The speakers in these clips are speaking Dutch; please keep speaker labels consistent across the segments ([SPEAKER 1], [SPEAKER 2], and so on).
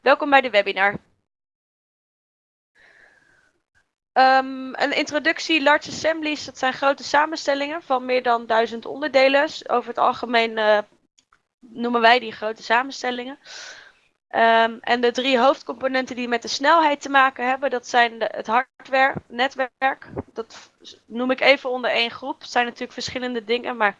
[SPEAKER 1] Welkom bij de webinar. Um, een introductie, large assemblies, dat zijn grote samenstellingen van meer dan duizend onderdelen. Over het algemeen uh, noemen wij die grote samenstellingen. Um, en de drie hoofdcomponenten die met de snelheid te maken hebben, dat zijn het hardware, netwerk. Dat noem ik even onder één groep. Het zijn natuurlijk verschillende dingen, maar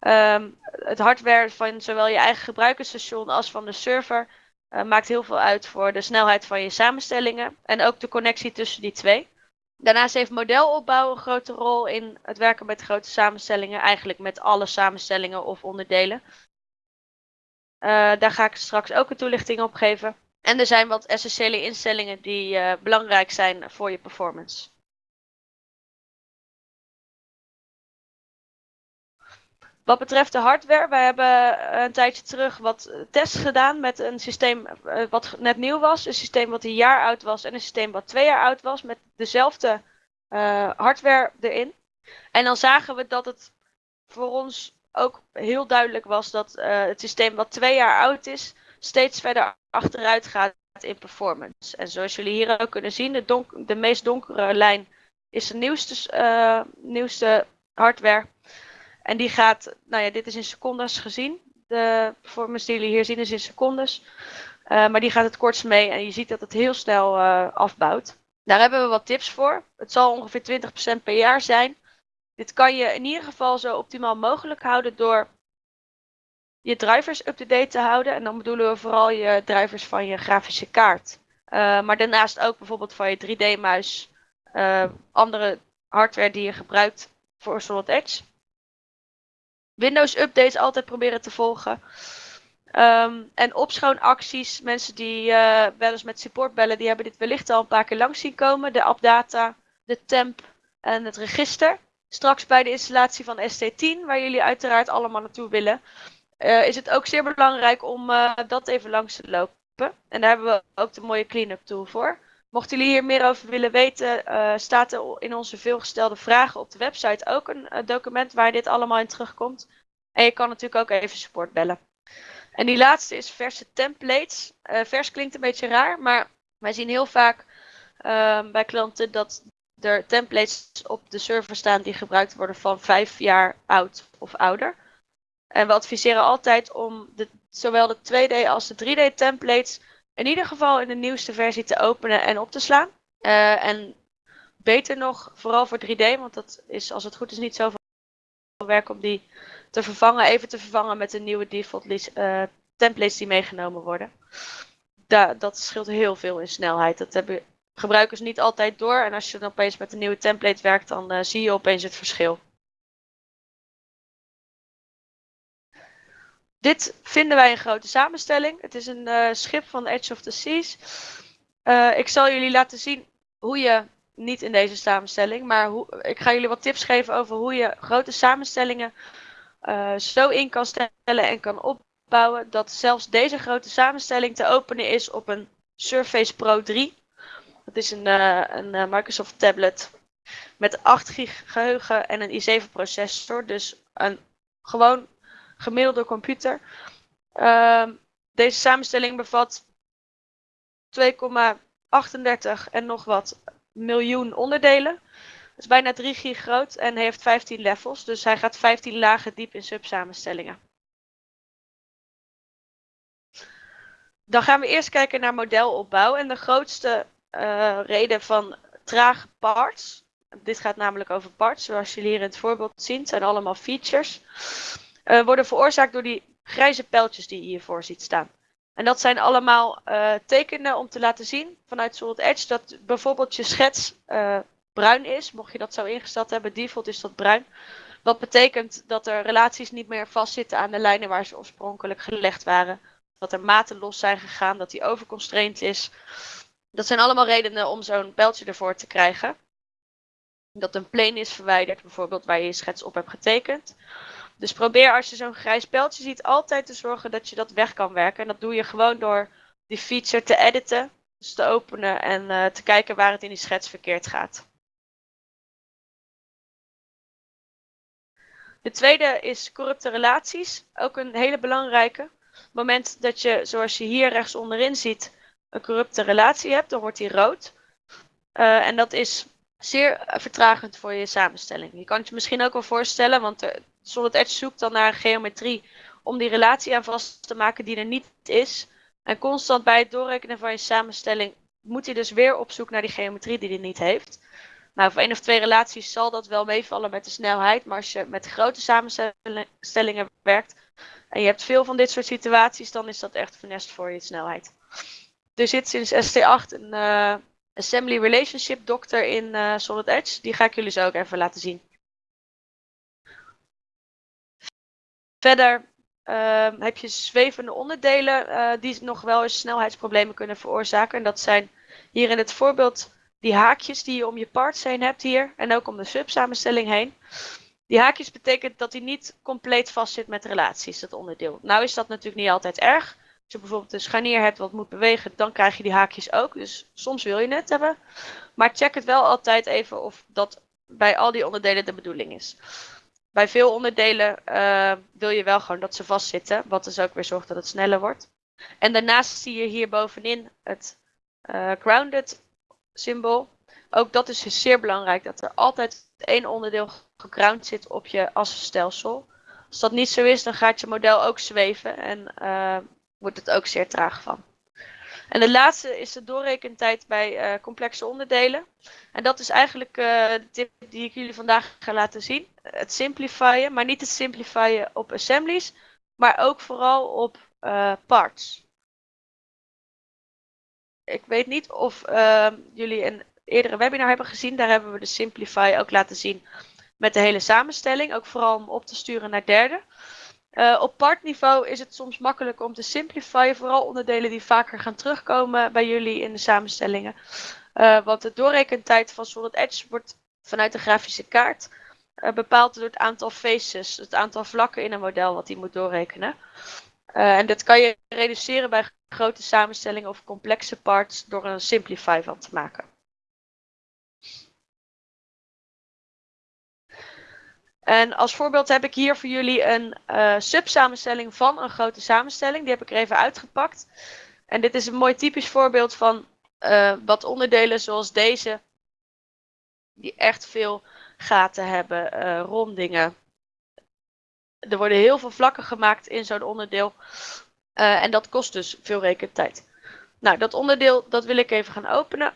[SPEAKER 1] um, het hardware van zowel je eigen gebruikersstation als van de server uh, maakt heel veel uit voor de snelheid van je samenstellingen en ook de connectie tussen die twee. Daarnaast heeft modelopbouw een grote rol in het werken met grote samenstellingen, eigenlijk met alle samenstellingen of onderdelen. Uh, daar ga ik straks ook een toelichting op geven. En er zijn wat essentiële instellingen die uh, belangrijk zijn voor je performance. Wat betreft de hardware, wij hebben een tijdje terug wat tests gedaan met een systeem uh, wat net nieuw was. Een systeem wat een jaar oud was en een systeem wat twee jaar oud was met dezelfde hardware erin. En dan zagen we dat het voor ons ook heel duidelijk was dat het systeem wat twee jaar oud is, steeds verder achteruit gaat in performance. En zoals jullie hier ook kunnen zien, de, de meest donkere lijn is de nieuwste, nieuwste hardware. En die gaat, nou ja, dit is in secondes gezien. De performance die jullie hier zien is in secondes. Uh, maar die gaat het kortst mee en je ziet dat het heel snel afbouwt. Daar hebben we wat tips voor. Het zal ongeveer 20% per jaar zijn. Dit kan je in ieder geval zo optimaal mogelijk houden door je drivers up-to-date te houden. En dan bedoelen we vooral je drivers van je grafische kaart. Uh, maar daarnaast ook bijvoorbeeld van je 3D-muis, uh, eh, andere hardware die je gebruikt voor Solid Edge. Windows updates altijd proberen te volgen. Um, en opschoonacties, mensen die uh, wel eens met support bellen, die hebben dit wellicht al een paar keer langs zien komen. De appdata, de temp en het register straks bij de installatie van ST10, waar jullie uiteraard allemaal naartoe willen, uh, is het ook zeer belangrijk om uh, dat even langs te lopen. En daar hebben we ook de mooie cleanup tool voor. Mochten jullie hier meer over willen weten, uh, staat er in onze veelgestelde vragen op de website ook een document waar dit allemaal in terugkomt. En je kan natuurlijk ook even support bellen. En die laatste is verse templates. vers klinkt een beetje raar, maar wij zien heel vaak ehm, bij klanten dat er templates op de server staan die gebruikt worden van vijf jaar oud of ouder. En we adviseren altijd om zowel de 2D als de 3D templates in ieder geval in de nieuwste versie te openen en op te slaan. Uh, en beter nog, vooral voor 3D, want dat is als het goed is niet zoveel werk om die te vervangen, even te vervangen met de nieuwe default uh, templates die meegenomen worden. Da dat scheelt heel veel in snelheid. Dat hebben gebruikers niet altijd door. En als je dan opeens met een nieuwe template werkt, dan uh, zie je opeens het verschil. Dit vinden wij een grote samenstelling. Het is een uh, schip van Edge of the Seas. Uh, ik zal jullie laten zien hoe je, niet in deze samenstelling, maar hoe, ik ga jullie wat tips geven over hoe je grote samenstellingen zo in kan stellen en kan opbouwen dat zelfs deze grote samenstelling te openen is op een Surface Pro 3 dat is een, een Microsoft tablet met 8 gig geheugen en een i7 processor. Dus een gewoon gemiddelde computer. Uh, deze samenstelling bevat 2,38 en nog wat miljoen onderdelen. Dat is bijna 3 gig groot en heeft 15 levels. Dus hij gaat 15 lagen diep in subsamenstellingen. Dan gaan we eerst kijken naar modelopbouw. En de grootste uh, reden van trage parts. Dit gaat namelijk over parts, zoals jullie hier in het voorbeeld zien. Het zijn allemaal features. Uh, worden veroorzaakt door die grijze pijltjes die je hiervoor ziet staan. En dat zijn allemaal uh, tekenen om te laten zien vanuit Solid Edge dat bijvoorbeeld je schets bruin is. Mocht je dat zo ingesteld hebben, default is dat bruin. Wat betekent dat er relaties niet meer vastzitten aan de lijnen waar ze oorspronkelijk gelegd waren. Dat er maten los zijn gegaan, dat die overconstrained is. Dat zijn allemaal redenen om zo'n pijltje ervoor te krijgen. Dat een plane is verwijderd, bijvoorbeeld waar je je schets op hebt getekend. Dus probeer als je zo'n grijs pijltje ziet altijd te zorgen dat je dat weg kan werken. En dat doe je gewoon door die feature te editen, dus te openen en uh, te kijken waar het in die schets verkeerd gaat. De tweede is corrupte relaties, ook een hele belangrijke. moment dat je, zoals je hier rechts onderin ziet, een corrupte relatie hebt, dan wordt die rood. Uh, en dat is zeer vertragend voor je samenstelling. Je kan het je misschien ook wel voorstellen, want Solid Edge zoekt dan naar geometrie om die relatie aan vast te maken die er niet is. En constant bij het doorrekenen van je samenstelling moet hij dus weer op zoek naar die geometrie die hij niet heeft. Nou, voor één of twee relaties zal dat wel meevallen met de snelheid. Maar als je met grote samenstellingen werkt en je hebt veel van dit soort situaties, dan is dat echt funest voor je snelheid. Er zit sinds ST8 een uh, Assembly Relationship Doctor in uh, Solid Edge. Die ga ik jullie zo ook even laten zien. Verder uh, heb je zwevende onderdelen uh, die nog wel eens snelheidsproblemen kunnen veroorzaken. En dat zijn hier in het voorbeeld die haakjes die je om je parts heen hebt hier en ook om de subsamenstelling heen. Die haakjes betekent dat hij niet compleet vast zit met relaties, dat onderdeel. Nou is dat natuurlijk niet altijd erg. Als je bijvoorbeeld een scharnier hebt wat moet bewegen, dan krijg je die haakjes ook. Dus soms wil je het hebben. Maar check het wel altijd even of dat bij al die onderdelen de bedoeling is. Bij veel onderdelen uh, wil je wel gewoon dat ze vastzitten, wat dus ook weer zorgt dat het sneller wordt. En daarnaast zie je hier bovenin het uh, grounded symbool. Ook dat is dus zeer belangrijk, dat er altijd één onderdeel geground zit op je assenstelsel. Als dat niet zo is, dan gaat je model ook zweven en uh, wordt het ook zeer traag van. En de laatste is de doorrekentijd bij uh, complexe onderdelen. En dat is eigenlijk uh, de tip die ik jullie vandaag ga laten zien. Het simplifyen, maar niet het simplifyen op assemblies, maar ook vooral op uh, parts. Ik weet niet of jullie een eerdere webinar hebben gezien. Daar hebben we de Simplify ook laten zien met de hele samenstelling. Ook vooral om op te sturen naar derde. Uh, op partniveau is het soms makkelijk om te simplifyen, vooral onderdelen die vaker gaan terugkomen bij jullie in de samenstellingen. Uh, want de doorrekentijd van Solid Edge wordt vanuit de grafische kaart uh, bepaald door het aantal faces, het aantal vlakken in een model wat hij moet doorrekenen. en dat kan je reduceren bij grote samenstellingen of complexe parts door een simplify van te maken. En als voorbeeld heb ik hier voor jullie een uh, subsamenstelling van een grote samenstelling. Die heb ik er even uitgepakt. En dit is een mooi typisch voorbeeld van uh, wat onderdelen zoals deze. Die echt veel gaten hebben, uh, rondingen. Er worden heel veel vlakken gemaakt in zo'n onderdeel. en dat kost dus veel rekentijd. Nou, dat onderdeel dat wil ik even gaan openen.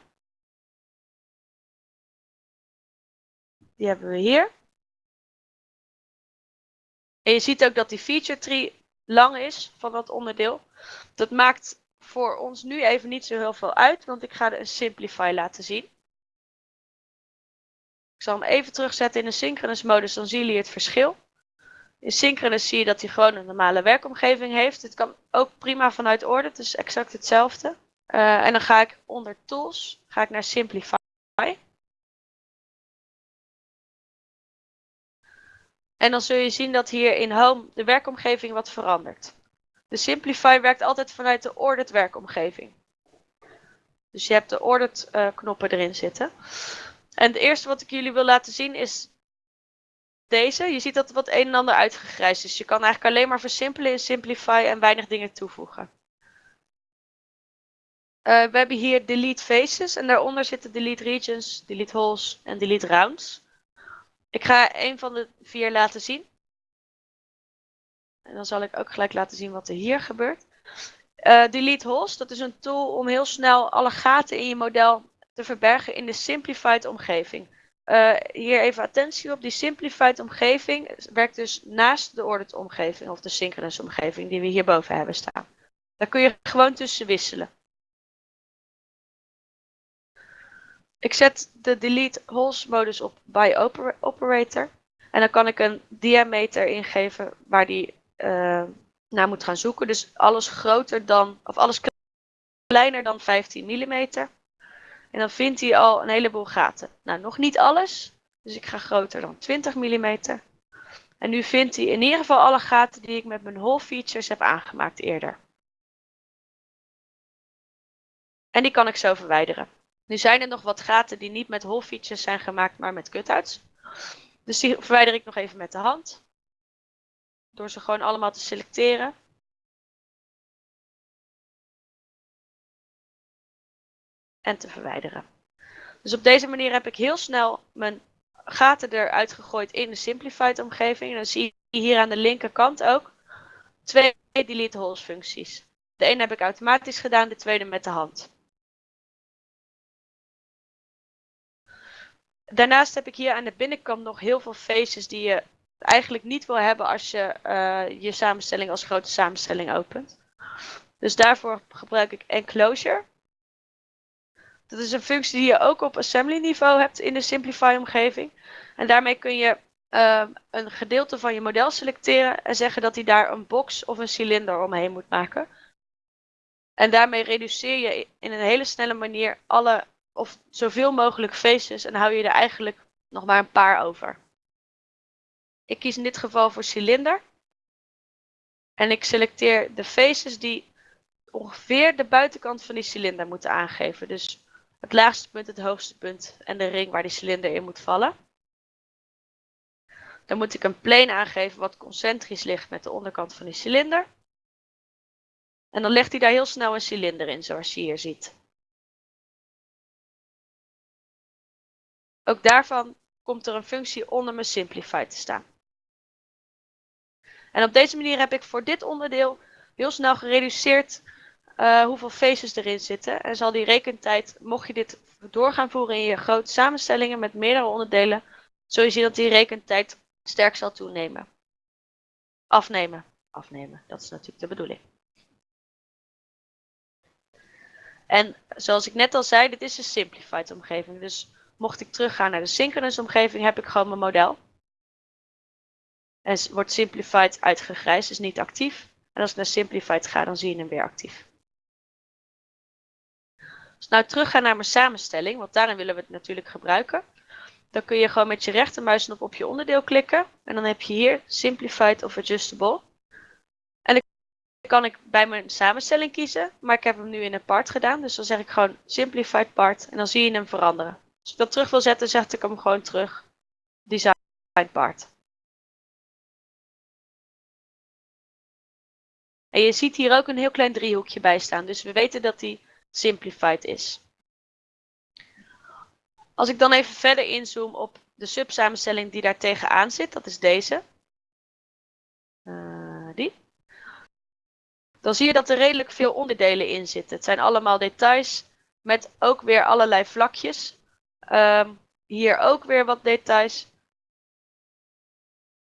[SPEAKER 1] Die hebben we hier. Je ziet ook dat die feature tree lang is van dat onderdeel. Dat maakt voor ons nu even niet zo heel veel uit, want ik ga een simplify laten zien. Ik zal hem even terugzetten in de synchronous modus, dan zien jullie het verschil. In synchronous zie je dat hij gewoon een normale werkomgeving heeft. Dit kan ook prima vanuit orde, het is exact hetzelfde. Uh, en dan ga ik onder tools, ga ik naar simplify. En dan zul je zien dat hier in Home de werkomgeving wat verandert. De Simplify werkt altijd vanuit de ordered werkomgeving. Dus je hebt de ordered uh, knoppen erin zitten. En het eerste wat ik jullie wil laten zien is deze. Je ziet dat wat een en ander uitgegrijsd is. Je kan eigenlijk alleen maar versimpelen in Simplify en weinig dingen toevoegen. Uh, we hebben hier delete faces en daaronder zitten delete regions, delete holes en delete rounds. Ik ga een van de vier laten zien. En dan zal ik ook gelijk laten zien wat er hier gebeurt. Uh, delete holes, dat is een tool om heel snel alle gaten in je model te verbergen in de simplified omgeving. Uh, hier even attentie op, die simplified omgeving werkt dus naast de ordered omgeving of de synchronous omgeving die we hierboven hebben staan. Daar kun je gewoon tussen wisselen. Ik zet de delete holes modus op by operator. En dan kan ik een diameter ingeven waar die uh, naar moet gaan zoeken. Dus alles groter dan, of alles kleiner dan 15 mm. En dan vindt hij al een heleboel gaten. Nou, nog niet alles. Dus ik ga groter dan 20 mm. En nu vindt hij in ieder geval alle gaten die ik met mijn hole features heb aangemaakt eerder. En die kan ik zo verwijderen. Nu zijn er nog wat gaten die niet met holfietsjes zijn gemaakt, maar met cutouts. Dus die verwijder ik nog even met de hand. Door ze gewoon allemaal te selecteren. En te verwijderen. Dus op deze manier heb ik heel snel mijn gaten eruit gegooid in de simplified omgeving. En dan zie je hier aan de linkerkant ook twee delete holes functies. De ene heb ik automatisch gedaan, de tweede met de hand. Daarnaast heb ik hier aan de binnenkant nog heel veel faces die je eigenlijk niet wil hebben als je uh, je samenstelling als grote samenstelling opent. Dus daarvoor gebruik ik enclosure. Dat is een functie die je ook op assembly niveau hebt in de Simplify omgeving. En daarmee kun je uh, een gedeelte van je model selecteren en zeggen dat hij daar een box of een cilinder omheen moet maken. En daarmee reduceer je in een hele snelle manier alle of zoveel mogelijk faces en hou je er eigenlijk nog maar een paar over. Ik kies in dit geval voor cilinder. En ik selecteer de faces die ongeveer de buitenkant van die cilinder moeten aangeven. Dus het laagste punt, het hoogste punt en de ring waar die cilinder in moet vallen. Dan moet ik een plane aangeven wat concentrisch ligt met de onderkant van die cilinder. En dan legt hij daar heel snel een cilinder in, zoals je hier ziet. Ook daarvan komt er een functie onder mijn Simplify te staan. En op deze manier heb ik voor dit onderdeel heel snel gereduceerd uh, hoeveel faces erin zitten. En zal die rekentijd, mocht je dit door gaan voeren in je grote samenstellingen met meerdere onderdelen, zul je zien dat die rekentijd sterk zal toenemen. Afnemen. Afnemen, dat is natuurlijk de bedoeling. En zoals ik net al zei, dit is een simplified omgeving. Dus mocht ik teruggaan naar de synchronous omgeving, heb ik gewoon mijn model. En wordt simplified uitgegrijsd, is niet actief. En als ik naar simplified ga, dan zie je hem weer actief. Als ik nou teruggaan naar mijn samenstelling, want daarin willen we het natuurlijk gebruiken. Dan kun je gewoon met je rechtermuisknop op je onderdeel klikken. En dan heb je hier Simplified of Adjustable. En dan kan ik bij mijn samenstelling kiezen. Maar ik heb hem nu in een part gedaan. Dus dan zeg ik gewoon Simplified Part. En dan zie je hem veranderen. Als ik dat terug wil zetten, zet ik hem gewoon terug. Design Part. En je ziet hier ook een heel klein driehoekje bij staan. Dus we weten dat die simplified is. Als ik dan even verder inzoom op de subsamenstelling die daar tegenaan zit, dat is deze. Uh, die. Dan zie je dat er redelijk veel onderdelen in zitten. Het zijn allemaal details met ook weer allerlei vlakjes. Um, hier ook weer wat details.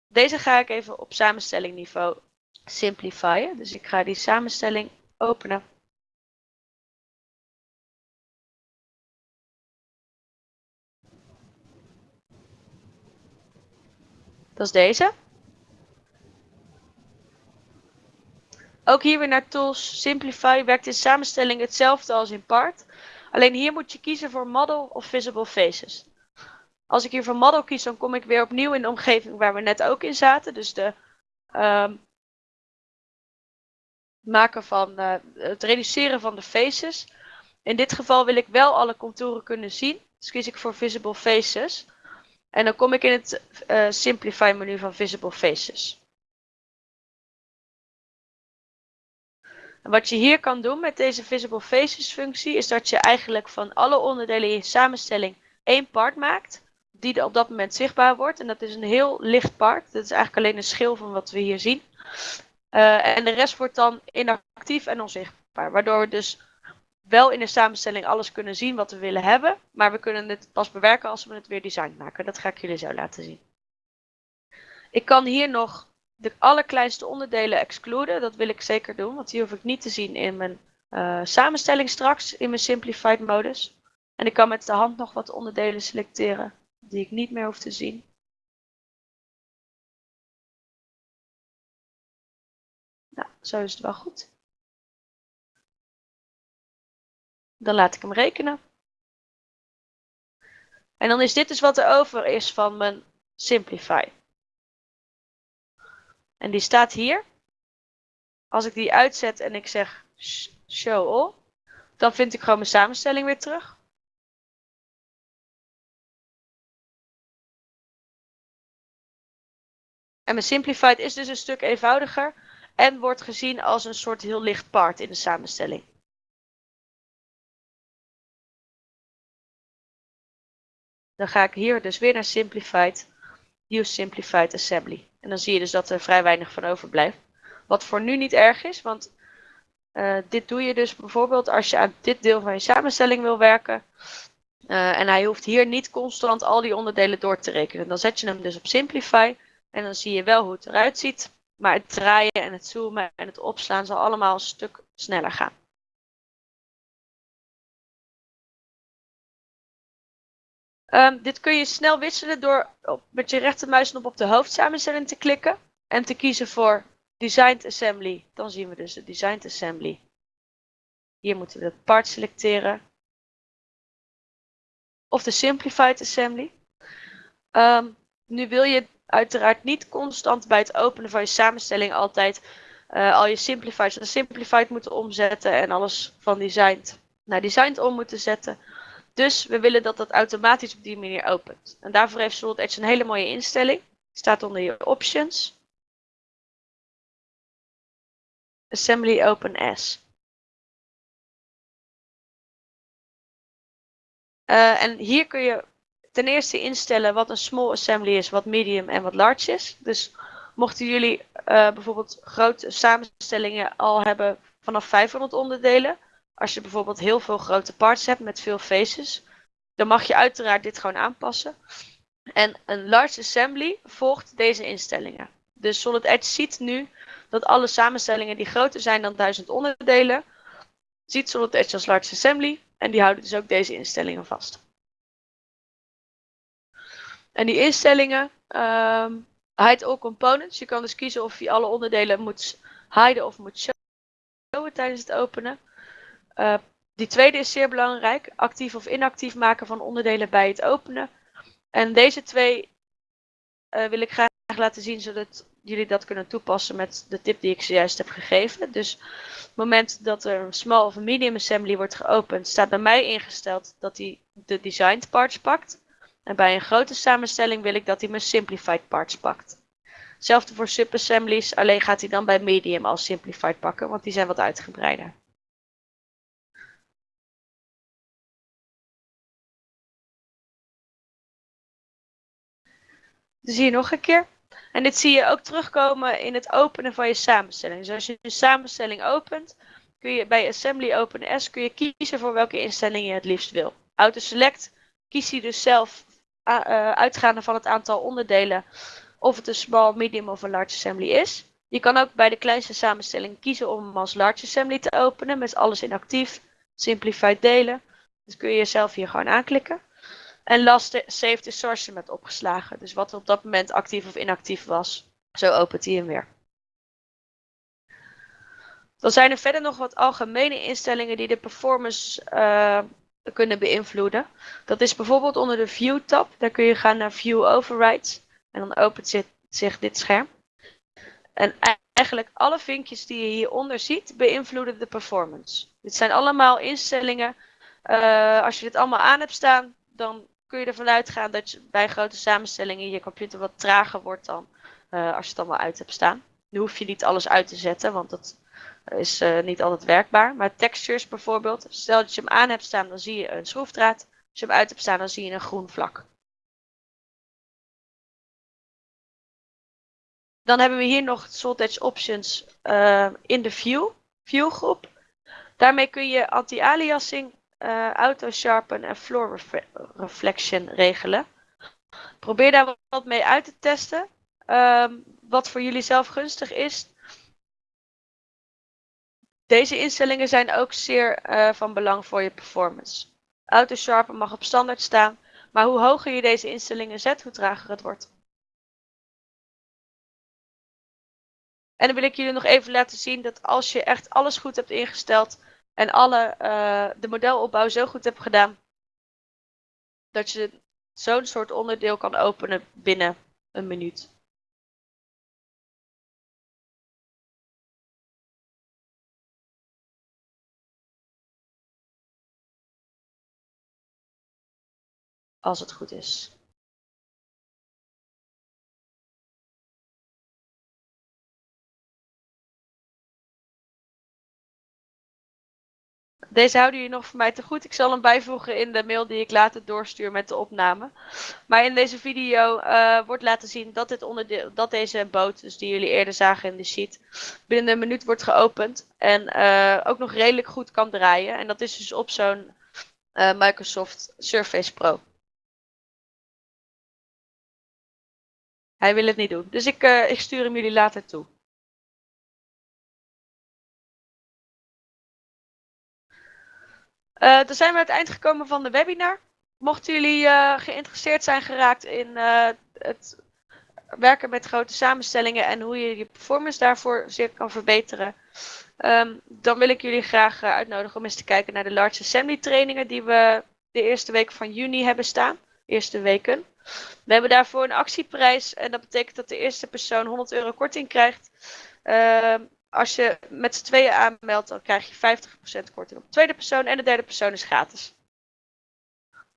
[SPEAKER 1] Deze ga ik even op samenstellingniveau simplifyen. Dus ik ga die samenstelling openen. Dat is deze. Ook hier weer naar Tools. Simplify werkt in samenstelling hetzelfde als in Part. Alleen hier moet je kiezen voor Model of Visible Faces. Als ik hier voor Model kies, dan kom ik weer opnieuw in de omgeving waar we net ook in zaten. Dus de um, maken van uh, het reduceren van de faces. In dit geval wil ik wel alle contouren kunnen zien. Dus kies ik voor Visible Faces. En dan kom ik in het uh, Simplify menu van Visible Faces. Wat je hier kan doen met deze Visible Faces functie is dat je eigenlijk van alle onderdelen in je samenstelling één part maakt. Die op dat moment zichtbaar wordt. En dat is een heel licht part. Dat is eigenlijk alleen een schil van wat we hier zien. Uh, en de rest wordt dan inactief en onzichtbaar. Waardoor we dus wel in de samenstelling alles kunnen zien wat we willen hebben. Maar we kunnen het pas bewerken als we het weer design maken. Dat ga ik jullie zo laten zien. Ik kan hier nog de allerkleinste onderdelen excluden. Dat wil ik zeker doen, want die hoef ik niet te zien in mijn uh, samenstelling straks in mijn simplified modus. En ik kan met de hand nog wat onderdelen selecteren die ik niet meer hoef te zien. Nou, zo is het wel goed. Dan laat ik hem rekenen. En dan is dit dus wat er over is van mijn Simplify. En die staat hier. Als ik die uitzet en ik zeg show all, dan vind ik gewoon mijn samenstelling weer terug. En mijn simplified is dus een stuk eenvoudiger en wordt gezien als een soort heel licht part in de samenstelling. Dan ga ik hier dus weer naar Simplified, Use Simplified Assembly. En dan zie je dus dat er vrij weinig van overblijft. Wat voor nu niet erg is, want uh, dit doe je dus bijvoorbeeld als je aan dit deel van je samenstelling wil werken. Uh, en hij hoeft hier niet constant al die onderdelen door te rekenen. Dan zet je hem dus op Simplify en dan zie je wel hoe het eruit ziet. Maar het draaien en het zoomen en het opslaan zal allemaal een stuk sneller gaan. Um, dit kun je snel wisselen door met je rechtermuisknop op de hoofdsamenstelling te klikken en te kiezen voor Designed Assembly. Dan zien we dus de Designed Assembly. Hier moeten we de part selecteren. Of de Simplified Assembly. Um, nu wil je uiteraard niet constant bij het openen van je samenstelling altijd uh, al je simplified naar simplified moeten omzetten en alles van designed naar designed om moeten zetten. Dus we willen dat dat automatisch op die manier opent. En daarvoor heeft Solid Edge een hele mooie instelling. Staat onder je options. Assembly Open As. Uh, en hier kun je ten eerste instellen wat een small assembly is, wat medium en wat large is. Dus mochten jullie uh, bijvoorbeeld grote samenstellingen al hebben vanaf 500 onderdelen, als je bijvoorbeeld heel veel grote parts hebt met veel faces, dan mag je uiteraard dit gewoon aanpassen. En een large assembly volgt deze instellingen. Dus Solid Edge ziet nu dat alle samenstellingen die groter zijn dan 1000 onderdelen, ziet Solid Edge als large assembly en die houden dus ook deze instellingen vast. En die instellingen, hide all components. Je kan dus kiezen of je alle onderdelen moet hiden of moet showen tijdens het openen. Uh, die tweede is zeer belangrijk. Actief of inactief maken van onderdelen bij het openen. En deze twee uh, wil ik graag laten zien zodat jullie dat kunnen toepassen met de tip die ik zojuist heb gegeven. Dus op het moment dat er een small of medium assembly wordt geopend, staat bij mij ingesteld dat hij de designed parts pakt. En bij een grote samenstelling wil ik dat hij mijn simplified parts pakt. Hetzelfde voor subassemblies, alleen gaat hij dan bij medium als simplified pakken, want die zijn wat uitgebreider. Dus hier nog een keer. En dit zie je ook terugkomen in het openen van je samenstelling. Dus als je een samenstelling opent, kun je bij Assembly Open S kun je kiezen voor welke instelling je het liefst wil. Auto Select kies je dus zelf uh, uitgaande van het aantal onderdelen of het een small, medium of een large assembly is. Je kan ook bij de kleinste samenstelling kiezen om hem als large assembly te openen met alles in actief, simplified delen. Dus kun je jezelf hier gewoon aanklikken. En last save the source met opgeslagen. Dus wat op dat moment actief of inactief was. Zo opent hij hem weer. Dan zijn er verder nog wat algemene instellingen die de performance uh, kunnen beïnvloeden. Dat is bijvoorbeeld onder de View tab. Daar kun je gaan naar View Overrides. En dan opent zich dit scherm. En eigenlijk alle vinkjes die je hieronder ziet beïnvloeden de performance. Dit zijn allemaal instellingen. Uh, als je dit allemaal aan hebt staan, dan kun je ervan uitgaan dat je bij grote samenstellingen je computer wat trager wordt dan uh, als je het allemaal uit hebt staan. Nu hoef je niet alles uit te zetten, want dat is uh, niet altijd werkbaar. Maar textures bijvoorbeeld, stel dat je hem aan hebt staan, dan zie je een schroefdraad. Als je hem uit hebt staan, dan zie je een groen vlak. Dan hebben we hier nog Soltech Options uh, in de View, view groep. Daarmee kun je anti-aliasing uh, auto sharpen en floor reflection regelen. Probeer daar wat mee uit te testen. Um, wat voor jullie zelf gunstig is. Deze instellingen zijn ook zeer uh, van belang voor je performance. Auto sharpen mag op standaard staan, maar hoe hoger je deze instellingen zet, hoe trager het wordt. En dan wil ik jullie nog even laten zien dat als je echt alles goed hebt ingesteld, en alle, uh, de modelopbouw zo goed hebt gedaan dat je zo'n soort onderdeel kan openen binnen een minuut. Als het goed is. Deze houden jullie nog voor mij te goed. Ik zal hem bijvoegen in de mail die ik later doorstuur met de opname. Maar in deze video uh, wordt laten zien dat, dit onderdeel, dat deze boot, dus die jullie eerder zagen in de sheet, binnen een minuut wordt geopend. En uh, ook nog redelijk goed kan draaien. En dat is dus op zo'n uh, Microsoft Surface Pro. Hij wil het niet doen. Dus ik, ik stuur hem jullie later toe. Uh, dan zijn we aan het eind gekomen van de webinar. Mochten jullie uh, geïnteresseerd zijn geraakt in uh, het werken met grote samenstellingen en hoe je je performance daarvoor zeer kan verbeteren, um, dan wil ik jullie graag uitnodigen om eens te kijken naar de Large Assembly trainingen die we de eerste week van juni hebben staan. Eerste weken. We hebben daarvoor een actieprijs en dat betekent dat de eerste persoon 100 euro korting krijgt. Als je met z'n tweeën aanmeldt, dan krijg je 50% korting op de tweede persoon en de derde persoon is gratis.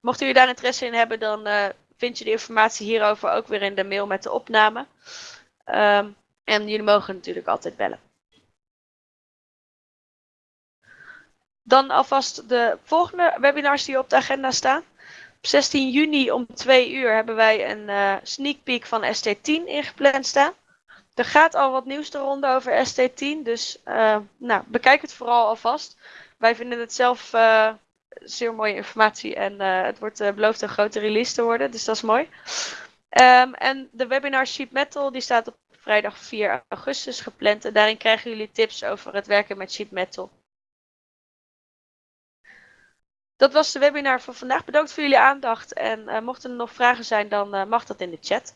[SPEAKER 1] Mocht u daar interesse in hebben, dan uh, vind je de informatie hierover ook weer in de mail met de opname. Um, en jullie mogen natuurlijk altijd bellen. Dan alvast de volgende webinars die op de agenda staan. Op 16 juni om 2 uur hebben wij een uh, sneak peek van ST10 ingepland staan. Er gaat al wat nieuws te over ST10, dus uh, nou, bekijk het vooral alvast. Wij vinden het zelf uh, zeer mooie informatie en uh, het wordt beloofd een grote release te worden, dus dat is mooi. Um, en de webinar Sheet Metal die staat op vrijdag 4 augustus gepland en daarin krijgen jullie tips over het werken met Sheet Metal. Dat was de webinar van vandaag. Bedankt voor jullie aandacht en mochten er nog vragen zijn, dan mag dat in de chat.